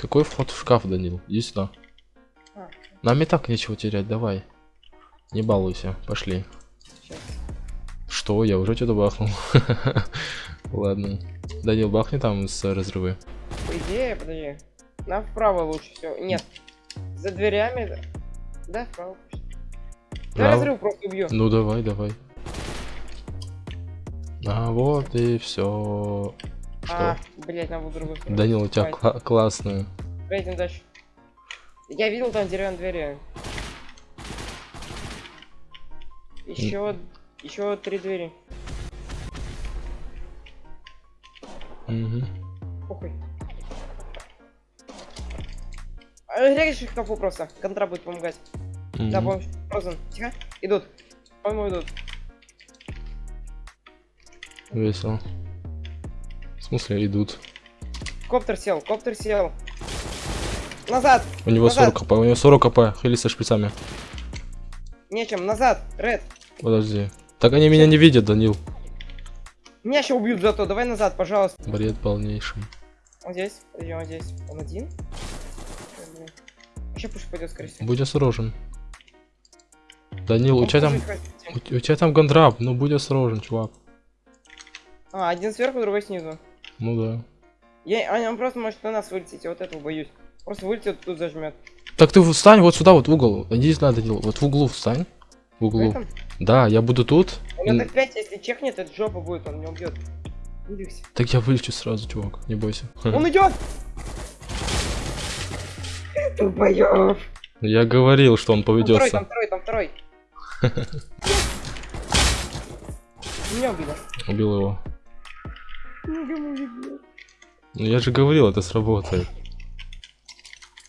Какой вход в шкаф, Данил? Иди сюда. Нам и так нечего терять, давай. Не балуйся, пошли. сейчас. Что? Я уже что-то бахнул. Ладно. Данил, бахни там с разрывы. По идее, подожди. Нам вправо лучше всего. Нет. За дверями. да. Вправо. Да разрыв просто убью. Ну давай, давай. А вот и все. А, Что? блять, надо другую сторону. Данил, у тебя кла- классная. Поедем дальше. Я видел там деревянные двери. Еще, еще три двери. Мгм. Похуй. А, Режь их капу просто. Контра будет помогать. Да, Мгм. помощь. Фрозен. Тихо. Идут. По-моему, идут. Весело. Смысле идут? Коптер сел. Коптер сел. Назад. У него Назад. 40 кп, у него 40 кп, хили со шприцами. Нечем. Назад. Ред. Подожди. Так они меня не видят, Данил. Меня еще убьют зато. Давай назад, пожалуйста. Бред полнейший. Он здесь. Подожди, он здесь. Он один? Еще пуш пойдет, скорее всего. Будь осторожен. Данил, у тебя там... У, у тебя там гандрап, ну будь осторожен, чувак. А, один сверху, другой снизу. Ну да. Я, он просто может на нас вылететь, я вот этого боюсь. Просто вылетит, тут зажмет. Так ты встань вот сюда, вот в угол. Иди сюда, Данил. Вот в углу встань. В В углу. этом? Да, я буду тут. У него так 5, если чекнет, это жопа будет, он меня убьет. Не двигайся. Так я вылечу сразу, чувак, не бойся. Он идет! Тупоёб. Я говорил, что он Там второй, поведется. там второй, там второй. Меня убили. Убил его. Ну я же говорил, это сработает.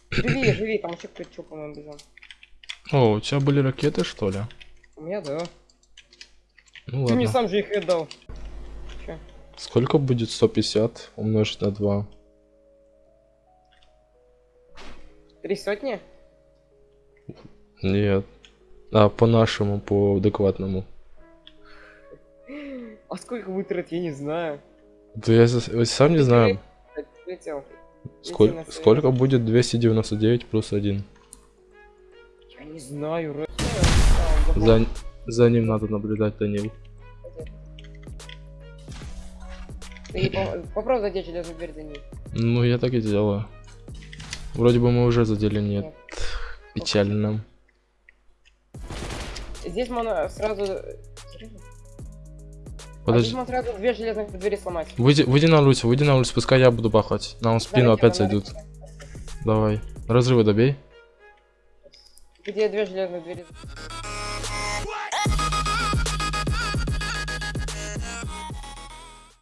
Живи, живи, там еще кто-то чё, по-моему, бежал. О, у тебя были ракеты, что ли? У меня, да. Ну Ты мне ладно. сам же их отдал. Чё? Сколько будет 150 умножить на 2? Три сотни? Нет. А, по нашему, по адекватному. А сколько вытрат, я не знаю. Да я я сам не знаю. Сколько, сколько будет 299 плюс 1? Я не знаю. За, за ним надо наблюдать, Данил. Ты по- попробуй задеть железную дверь ней. Ну, я так и делаю. Вроде бы мы уже задели, нет. Нет. Печально. Здесь можно сразу... А Подожди. можно сразу две железных двери сломать. Выйди, выйди на улицу, выйди на улицу, пускай я буду бахать. Нам в спину Давайте, опять зайдут. Давай. Разрывы добей. Где две железных двери?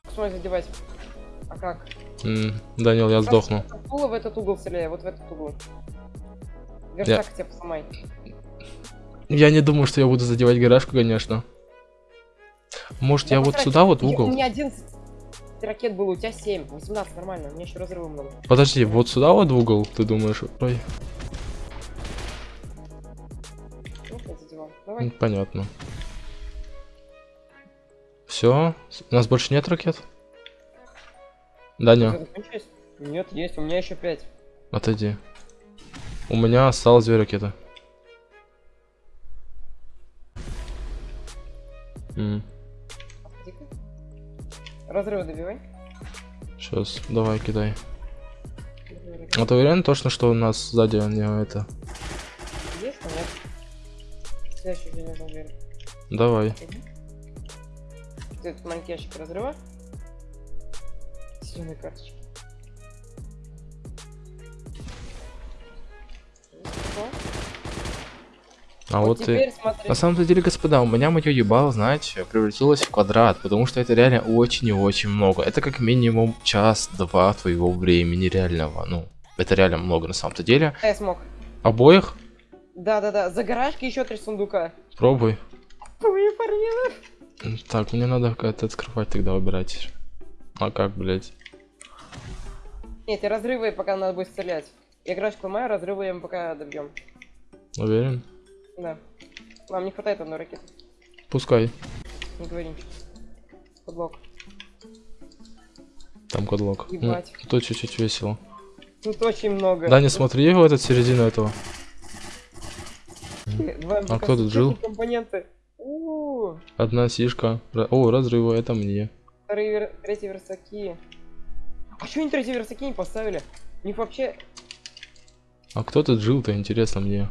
Посмотри, задевать. А как? М, Данил, я сдохну. Стула в этот угол стреляй, вот в этот угол. Верстак хотя бы сломай. Я не думаю, что я буду задевать гаражку, конечно. Может, я Да вот потрать. сюда вот в Я- У угол? меня 11 ракет было, у тебя 7. 18, нормально, у меня еще разрывы много. Подожди, вот сюда вот в угол, ты думаешь? Ой, Ну, я понятно. Все? У нас больше нет ракет? Даня? Нет, есть, у меня еще 5. отойди. У меня осталось две ракеты. М, Разрывы добивай. Сейчас, давай, кидай. А ты уверен точно, что у нас сзади не это? Есть, но нет. Следующий железный дверь. Давай. Этот маленький ящик разрыва. Зеленые карточки. А вот, и... теперь смотри. На самом деле, господа, у меня мое ебало, знаете, превратилось в квадрат, потому что это реально очень и очень много. Это как минимум час-два твоего времени реального. Ну, это реально много на самом-то деле. Я смог. Обоих? Да-да-да, за гаражки еще три сундука. Пробуй. Ой, парнина. М, Так, мне надо как-то открывать тогда выбирать. А как, блять? Нет, и разрывы пока надо будет стрелять. Я гаражку ломаю, разрывы мы пока добьем. Уверен? Да. Нам не хватает одной ракеты. Пускай. Не говори. Подлог. Там кодлок. Ну, тут чуть-чуть весело. Тут очень много. Да, не смотри в этот середину этого. Два А кто тут жил? Компоненты. У, Одна сишка. О, разрывы, это мне. вторые вер- третьи версаки. А что они третьи версаки не поставили? У них вообще... А кто тут жил-то, интересно мне.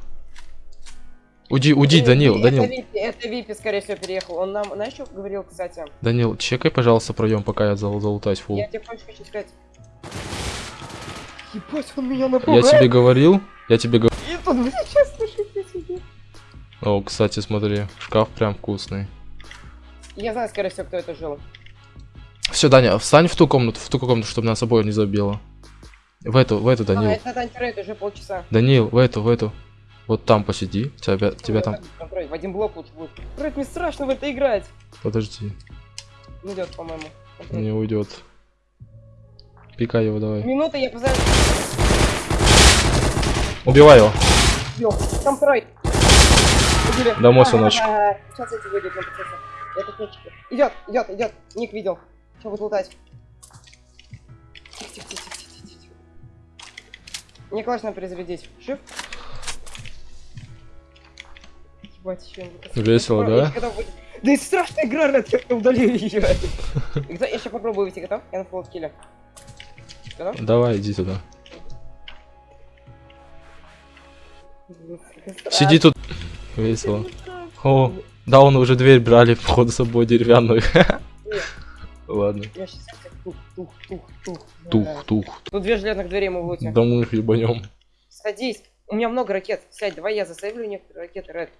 Уйди, уйди, Э, Данил, это Данил. Випи, это Випи, скорее всего, переехал. Он нам, знаешь, что говорил, кстати? Данил, чекай, пожалуйста, проем, пока я зал залутаюсь фул. Я тебе хочу сказать. Ебать, он меня Я напугал. тебе говорил, я тебе говорил. И тут, блядь, сейчас слышит я. О, кстати, смотри, шкаф прям вкусный. Я знаю, скорее всего, кто это жил. Все, Даня, встань в ту комнату, в ту комнату, чтобы нас обоих не забило. В эту, в эту, А, Данил. это антирейд уже полчаса. Данил, в эту, в эту. Вот там посиди, тебя, тебя там... В один блок лучше будет. Блядь, мне страшно в это играть. Подожди, Не идет, по-моему. Не уйдет. Пикай его, давай. Минута, я позову. Убивай его. Бил. Контроль. Убили. Домой, Ага, сыночек. ага, ага. Сейчас эти выйдут на процессе. Это точки. Идет, идет, идет. Ник видел. Что будет лутать? Тихо, тихо, тихо, тихо, тихо. Мне классно перезарядить. Шиф. Ебать, еще Весело, да? Да и страшная игра, Ред, я удалил ее. Я сейчас попробую выйти, готов? Я на. Готов? Давай, иди туда. Сиди тут. Весело. О, да, он уже дверь брали, походу, с собой деревянную. Ладно. Я сейчас тух, тух, тух, тух. Тух, Да. тух. Тут две железных двери мы лутим. Да мы их ебанем. Садись. У меня много ракет. Сядь, давай я засейвлю некоторые ракеты, Ред.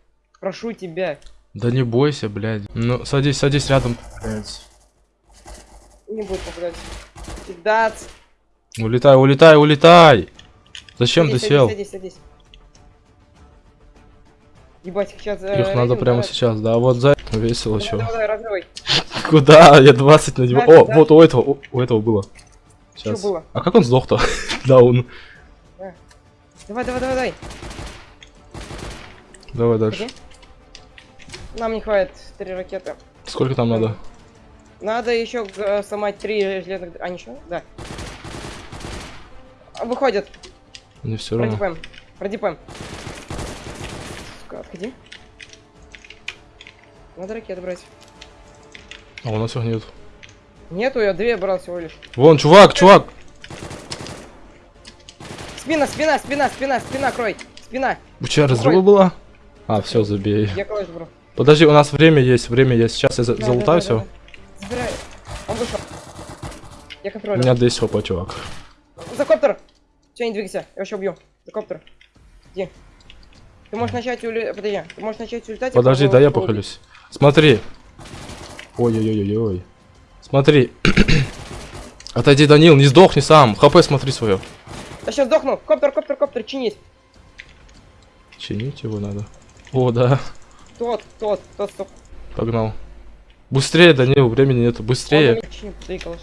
Прошу тебя. Да не бойся, блядь. Ну, садись, садись рядом. Блядь. Не будет попадать. Кидаться. Улетай, улетай, улетай! Зачем ты Садись, сел? Садись, садись, садись. Ебать, их сейчас... Их надо прямо сейчас, да, вот за весело, чё. Давай, давай. Куда? Я 20 на него. Да, О, да. вот у этого, у- у этого было. Что Сейчас. было? А как он сдох-то? Да, он. Давай, давай, давай, давай. Давай дальше. Погоди. Нам не хватит три ракеты. Сколько там надо? Надо еще э, сломать три железных... А, ничего? Да. А, Выходит. Не все равно. Продипаем. Продипаем. Отходи. Надо ракеты брать. А у нас их нет. Нету, я две брал всего лишь. Вон, чувак, чувак! Спина, спина, спина, спина, спина, крой. Спина. У тебя разрыва была? А, все, забей. Я калаш брал. Подожди, у нас время есть, время есть. Сейчас я Да, залутаю да, все. да, да. Забирай. Он вышел. Я У контролю. меня 10 хп, чувак. За коптер! Все, не двигайся, я вообще убью. За коптер. Иди. Ты можешь начать улетать. Подожди, ты можешь начать улетать. а Подожди, да я убить. похилюсь. Смотри. Ой-ой-ой-ой-ой. Смотри. Отойди, Данил, не сдохни сам. ХП смотри свое. Я сейчас сдохну. Коптер, коптер, коптер, чинить. Чинить его надо. О, да. Тот, тот, тот, стоп. Погнал. Быстрее, Данил, времени нету. Быстрее. Он.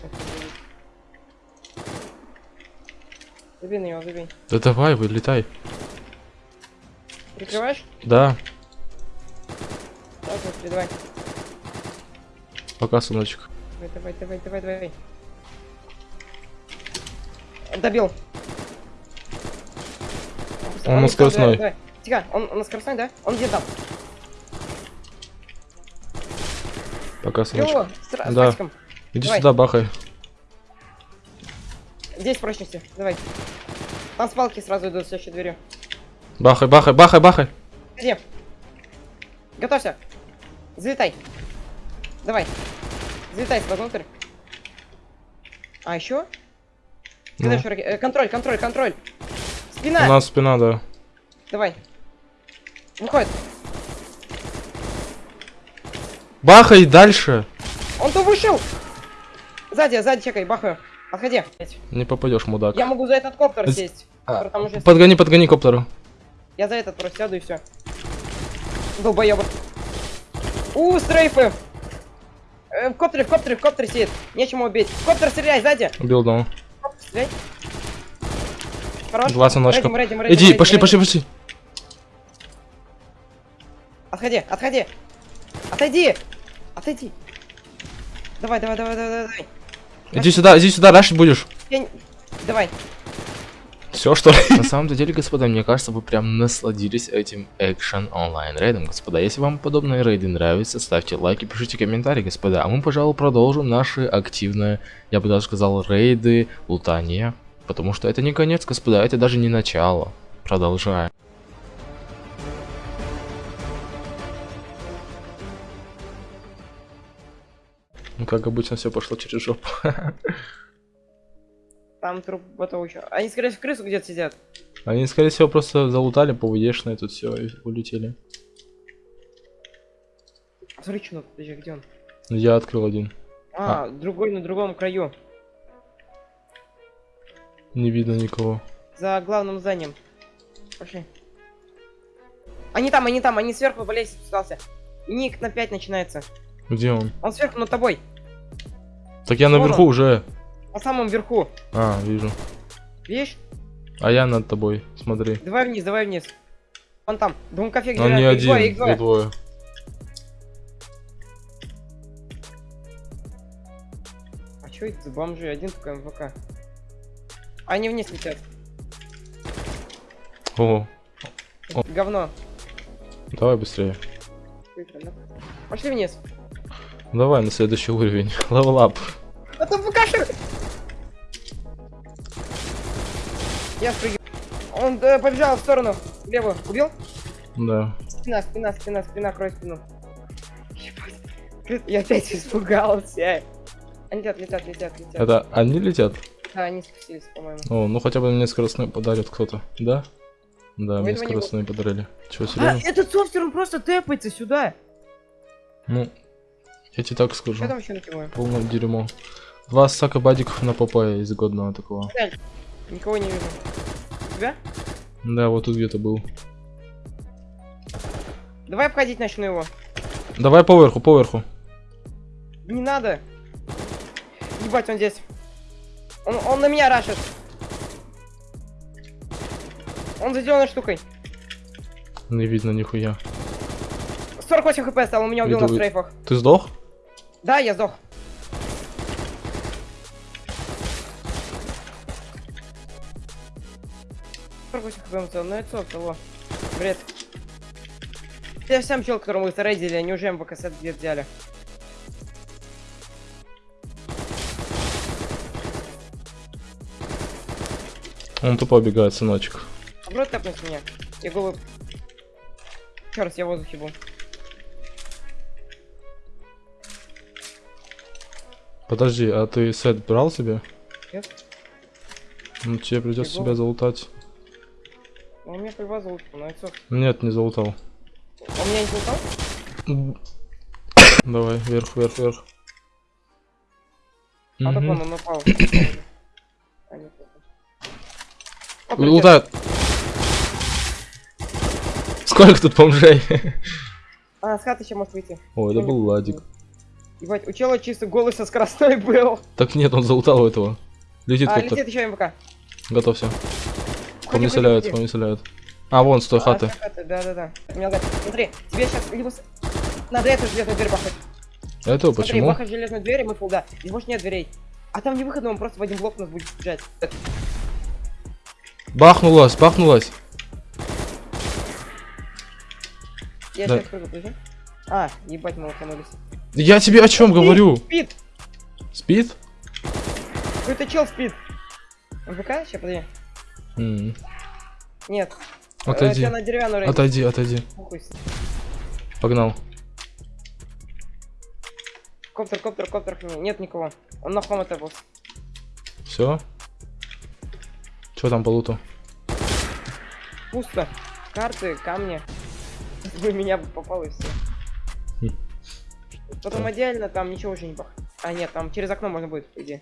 Забей на него, забей. Да давай, вылетай. Прикрываешь? Да, Давай, смотри, давай. пока, сыночек. Давай, давай, давай, давай, давай. Добил. Он на не стал, скоростной. давай, давай. Тихо, он, он на скоростной, да? Он где там? Пока, сыночек. Его, с, с Да. Иди давай. сюда, бахай. Здесь прочности, давай. Там с палки сразу идут следующей дверью. Бахай, бахай, бахай, бахай. Где? Готовься. Залетай. Давай. Залетай сюда внутрь. А еще? Ну, э, Контроль, контроль, контроль. Спина. у нас спина, да. Давай. Выходит. Бахай дальше. Он то вышел. Сзади, сзади чекай, бахаю. Отходи. Не попадешь, мудак. Я могу за этот коптер сесть. А, уже- Подгони, подгони коптеру. Я за этот просто сяду и все. Долбоёбы. У, стрейфы. Э, в коптере, в коптере, в коптере сидит. Нечему убить. В коптер стреляй, сзади. Убил коптер стреляй. Хорош. Два рэдим, Иди, рэдим, пошли, рэдим. пошли, пошли. Отходи, отходи. Отойди. Отойди. Давай, давай, давай, давай, давай. Иди сюда, иди сюда, рашить будешь. Я Давай. Все, что ли? На самом деле, господа, мне кажется, вы прям насладились этим экшен онлайн рейдом, господа. Если вам подобные рейды нравятся, ставьте лайки, пишите комментарии, господа. А мы, пожалуй, продолжим наши активные, я бы даже сказал, рейды, лутания. Потому что это не конец, господа, это даже не начало. Продолжаем. Ну, как обычно, все пошло через жопу. Там труп ботов еще. Они, скорее всего, крысу где-то сидят. Они, скорее всего, просто залутали по ВДшной тут все и улетели. Смотри, что подожди, где он? Я открыл один. А, другой на другом краю. Не видно никого. За главным зданием. Пошли. Они там, они там, они сверху по лестнице спускался. Ник на 5 начинается. Где он? Он сверху над тобой. Так я Вон наверху он. уже. На самом верху. А, вижу. Видишь? А я над тобой, смотри. Давай вниз, давай вниз. Он там. Двум кофе Он не их один, двое, их двое. двое. А что это за бомжи? Один только МВК. Они вниз летят. О, О. Говно. давай быстрее. Пошли вниз. Давай на следующий уровень. Левел ап. А там ВКшер! Я спрыгиваю. Он э, побежал в сторону. Левую. Убил? Да. Спина, спина, спина, спина, крой спину. Ебать. Я опять испугался. Они летят, летят, летят, летят. Это они летят? Да, они спустились, по-моему. О, ну хотя бы мне скоростной подарит кто-то. Да? Да, Ну, мне не скоростной подарили. Чего, А, серьезно? этот софтер, он просто тэпается сюда. Ну, я тебе так скажу. Что там еще накидываем? Полное дерьмо. Два стака бадиков на попая из годного такого. Никого не вижу. Тебя? Да, вот тут где-то был. Давай обходить начну его. Давай поверху, поверху. Не надо. Ебать, он здесь. Он, он на меня рашит. Он за зеленой штукой. Не видно нихуя. 48 хп стал, он меня убил на стрейфах. Ты сдох? Да, я сдох. хп стал, ну это того. Бред. Я сам чел, которому вы рейдили, они уже МВК-сет где взяли. Он тупо убегает, сыночек. Попробуй тэпнуть меня. Я голову... Еще раз, я в воздухе был. Подожди, а ты сет брал себе? Нет. Ну тебе придется себя залутать. Ну, у меня привозил лучше, но это... Нет, не залутал. Он меня не толкал? Давай, вверх, вверх, вверх. А так он, он упал. А. Лутают. Сколько тут бомжей? А, с хаты еще может выйти. О, это был ладик. Ебать, у чела чисто голый со скоростной был. Так нет, он залутал у этого. Летит А, летит еще МВК. Готовься. По Ходи, мне стреляют, по мне стреляют. А, вон, с той А, хаты. Да-да-да. Смотри, тебе сейчас либо... Надо эту железную дверь бахать. Это Смотри, почему? бахать железную дверь, и мы фул, да. Здесь больше нет дверей. А там не выходно, он просто в один блок нас будет сжать. Бахнулась, бахнулась. Я Да. сейчас прыгну, подожди. А, ебать, мы лоханулись. Я тебе о чем говорю? Спит! Спит? Какой-то чел спит. МВК? Сейчас, подожди. М, Нет. Отойди. Я на. Отойди, отойди. Похуй. Погнал. Коптер, коптер, коптер. Нет никого. Он на хом это был. Все. Что там по луту? Пусто. Карты, камни. Вы меня бы попал и все. Потом отдельно там ничего уже не бах. А нет, там через окно можно будет, идее.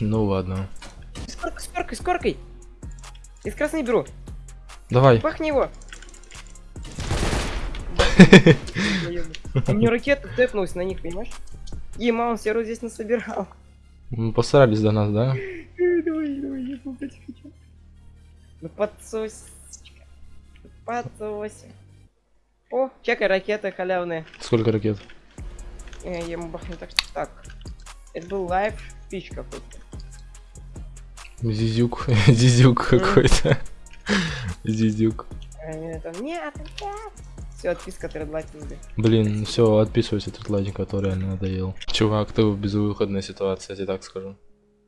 Ну ладно. С коркой, с коркой, с коркой. Из красной беру. Давай. Пахни его. У меня ракета тэпнулась на них, понимаешь? Ема, он серу здесь насобирал. М, Постарались до нас, да? Давай, давай, я попать хочу. Ну подсосечка. Подсоси. О, чекай, ракеты халявные. Сколько ракет? Э, Я ему бахну так что так. Это был лайв пич какой-то. Зизюк, зизюк какой-то. Зизюк. А нет, нет. Все, отписка тредлайт тебе. Блин, все, отписывайся, тредлайник, который реально надоел. Чувак, ты в безвыходной ситуации, я тебе так скажу.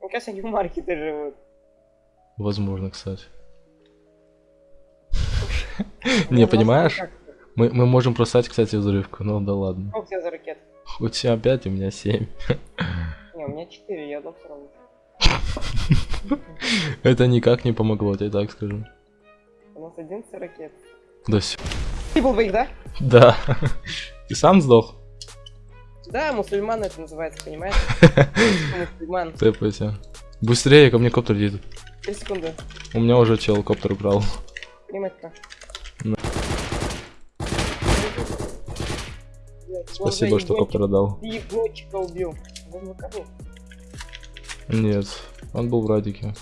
Мне кажется, они в маркете живут. Возможно, кстати. Не, понимаешь? Мы, мы можем просать, кстати, взрывку, ну да ладно. Сколько у тебя за ракет? У тебя 5, у меня 7. Не, у меня 4, я одну все равно. Это никак не помогло, тебе так скажу. У нас 11 ракет. Да всё. Ты был двоих, да? Да. Ты сам сдох? Да, мусульман это называется, понимаешь? Мусульман. Тэпайся. Быстрее, ко мне коптер едет. 3 секунды. У меня уже чел коптер брал. Климатика. Блядь, Спасибо, что коптер ебончика убил. Он на кону. Нет, он был в радике.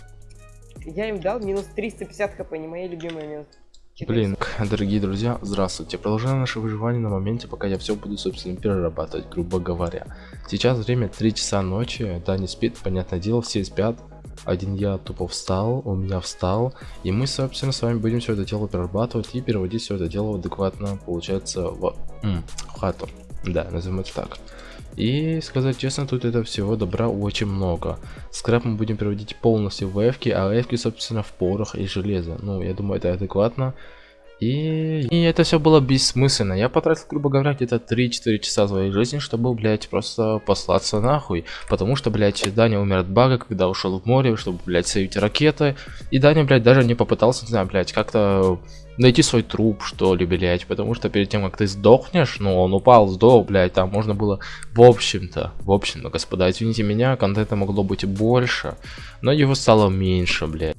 Я им дал минус 350 хп, не мои любимые минус. 400. Блин, дорогие друзья, здравствуйте. Продолжаем наше выживание на моменте, пока я все буду, собственно, перерабатывать, грубо говоря. Сейчас время 3 часа ночи, да, не спит, понятное дело, все спят. Один я тупо встал, у меня встал, и мы, собственно, с вами будем все это дело перерабатывать и переводить все это дело адекватно, получается, в, в хату. Да, назовем это так. И сказать честно, тут это всего добра очень много. Скраб мы будем переводить полностью в эфки, а эфки, собственно, в порох и железо. Ну, я думаю, это адекватно. И, и это все было бессмысленно. Я потратил, грубо говоря, где-то 3-4 часа своей жизни, чтобы, блядь, просто послаться нахуй. Потому что, блядь, Даня умер от бага, когда ушел в море, чтобы, блядь, сейвить ракеты. И Даня, блядь, даже не попытался, не знаю, блядь, как-то найти свой труп, что ли, блядь. Потому что перед тем, как ты сдохнешь, ну, он упал, сдох, блядь, там можно было, в общем-то, в общем-то, господа, извините меня, контента могло быть больше, но его стало меньше, блядь.